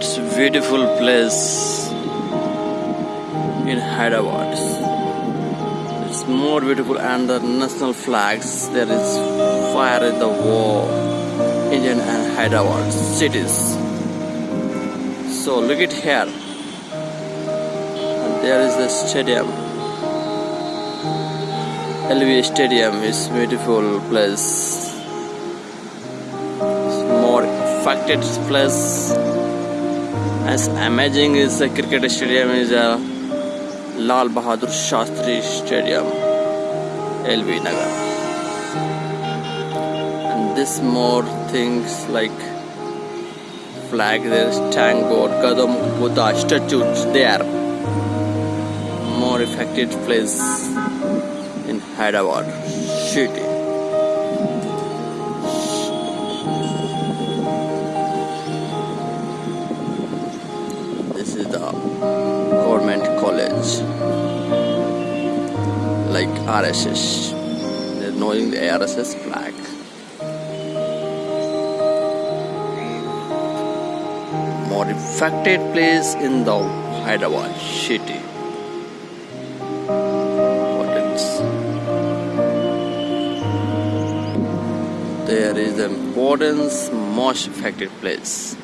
It's a beautiful place in Hyderabad. It's more beautiful and the national flags. There is fire in the wall. Indian and Hyderabad cities. So look at here. And there is the stadium. LB Stadium is beautiful place. It's more affected place. As amazing is the cricket stadium is a Lal Bahadur Shastri Stadium, LB Nagar. And this more things like flag, there is tango, Gadam Buddha statues there. More affected place in Hyderabad city. RSS. They're knowing the RSS flag. More affected place in the Hyderabad city. What? There is importance most affected place.